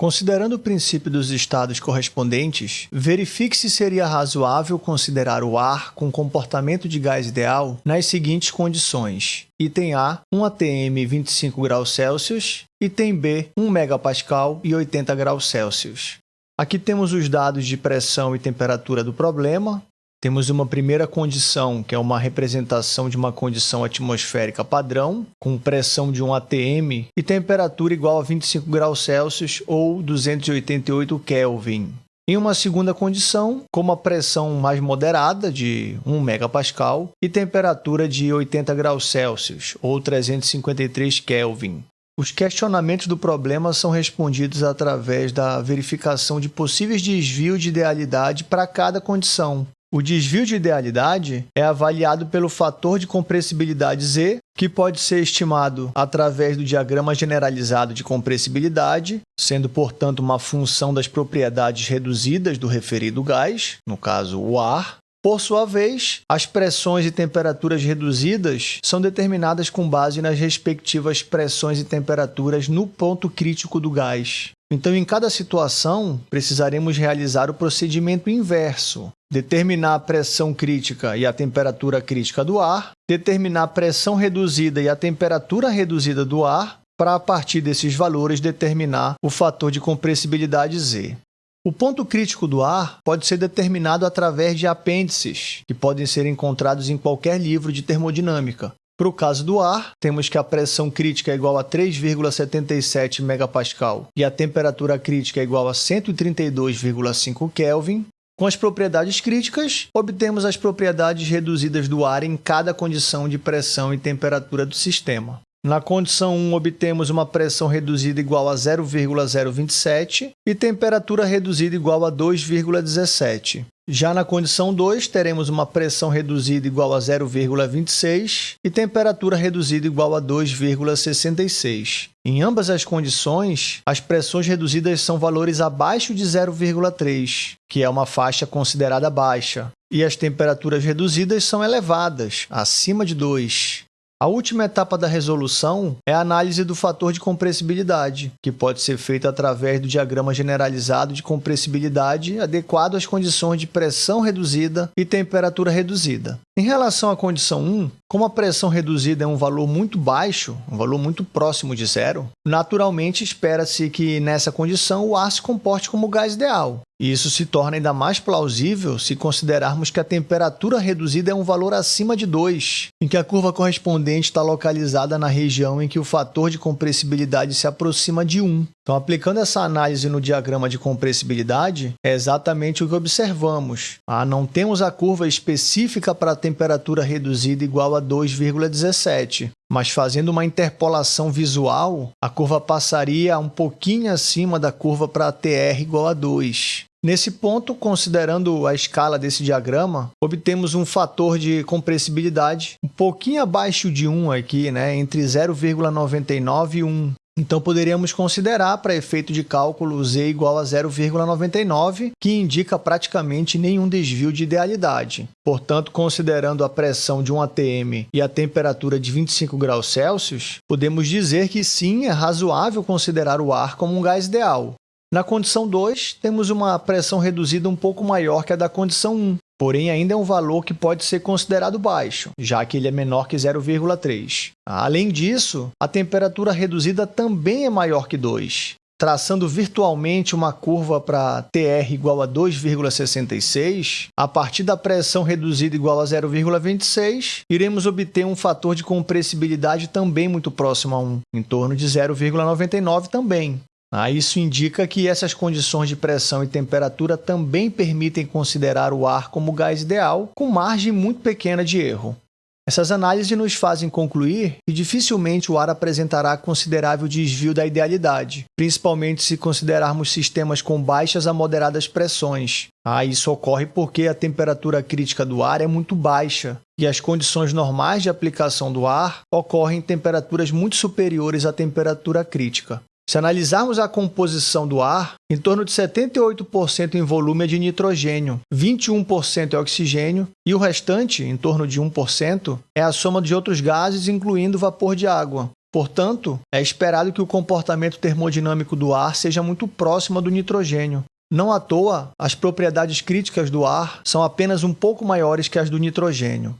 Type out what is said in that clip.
Considerando o princípio dos estados correspondentes, verifique se seria razoável considerar o ar com comportamento de gás ideal nas seguintes condições. Item A, 1 atm 25 graus Celsius. Item B, 1 megapascal e 80 graus Celsius. Aqui temos os dados de pressão e temperatura do problema, temos uma primeira condição, que é uma representação de uma condição atmosférica padrão, com pressão de 1 atm e temperatura igual a 25 graus Celsius ou 288 Kelvin. Em uma segunda condição, com uma pressão mais moderada, de 1 megapascal, e temperatura de 80 graus Celsius ou 353 Kelvin. Os questionamentos do problema são respondidos através da verificação de possíveis desvios de idealidade para cada condição, o desvio de idealidade é avaliado pelo fator de compressibilidade Z, que pode ser estimado através do diagrama generalizado de compressibilidade, sendo, portanto, uma função das propriedades reduzidas do referido gás, no caso, o ar. Por sua vez, as pressões e temperaturas reduzidas são determinadas com base nas respectivas pressões e temperaturas no ponto crítico do gás. Então, em cada situação, precisaremos realizar o procedimento inverso, determinar a pressão crítica e a temperatura crítica do ar, determinar a pressão reduzida e a temperatura reduzida do ar, para, a partir desses valores, determinar o fator de compressibilidade Z. O ponto crítico do ar pode ser determinado através de apêndices, que podem ser encontrados em qualquer livro de termodinâmica. Para o caso do ar, temos que a pressão crítica é igual a 3,77 MPa e a temperatura crítica é igual a 132,5 Kelvin. Com as propriedades críticas, obtemos as propriedades reduzidas do ar em cada condição de pressão e temperatura do sistema. Na condição 1, obtemos uma pressão reduzida igual a 0,027 e temperatura reduzida igual a 2,17. Já na condição 2, teremos uma pressão reduzida igual a 0,26 e temperatura reduzida igual a 2,66. Em ambas as condições, as pressões reduzidas são valores abaixo de 0,3, que é uma faixa considerada baixa, e as temperaturas reduzidas são elevadas, acima de 2. A última etapa da resolução é a análise do fator de compressibilidade, que pode ser feita através do diagrama generalizado de compressibilidade adequado às condições de pressão reduzida e temperatura reduzida. Em relação à condição 1, como a pressão reduzida é um valor muito baixo, um valor muito próximo de zero, naturalmente espera-se que nessa condição o ar se comporte como gás ideal, e isso se torna ainda mais plausível se considerarmos que a temperatura reduzida é um valor acima de 2, em que a curva correspondente está localizada na região em que o fator de compressibilidade se aproxima de 1. Então, aplicando essa análise no diagrama de compressibilidade, é exatamente o que observamos. Ah, não temos a curva específica para a temperatura reduzida igual a 2,17, mas fazendo uma interpolação visual, a curva passaria um pouquinho acima da curva para TR igual a 2. Nesse ponto, considerando a escala desse diagrama, obtemos um fator de compressibilidade um pouquinho abaixo de 1 aqui, né, entre 0,99 e 1. Então, poderíamos considerar, para efeito de cálculo, z igual a 0,99, que indica praticamente nenhum desvio de idealidade. Portanto, considerando a pressão de um atm e a temperatura de 25 graus Celsius, podemos dizer que sim, é razoável considerar o ar como um gás ideal. Na condição 2, temos uma pressão reduzida um pouco maior que a da condição 1, porém ainda é um valor que pode ser considerado baixo, já que ele é menor que 0,3. Além disso, a temperatura reduzida também é maior que 2. Traçando virtualmente uma curva para TR igual a 2,66, a partir da pressão reduzida igual a 0,26, iremos obter um fator de compressibilidade também muito próximo a 1, em torno de 0,99 também. Ah, isso indica que essas condições de pressão e temperatura também permitem considerar o ar como gás ideal, com margem muito pequena de erro. Essas análises nos fazem concluir que dificilmente o ar apresentará considerável desvio da idealidade, principalmente se considerarmos sistemas com baixas a moderadas pressões. Ah, isso ocorre porque a temperatura crítica do ar é muito baixa e as condições normais de aplicação do ar ocorrem em temperaturas muito superiores à temperatura crítica. Se analisarmos a composição do ar, em torno de 78% em volume é de nitrogênio, 21% é oxigênio e o restante, em torno de 1%, é a soma de outros gases, incluindo vapor de água. Portanto, é esperado que o comportamento termodinâmico do ar seja muito próximo do nitrogênio. Não à toa, as propriedades críticas do ar são apenas um pouco maiores que as do nitrogênio.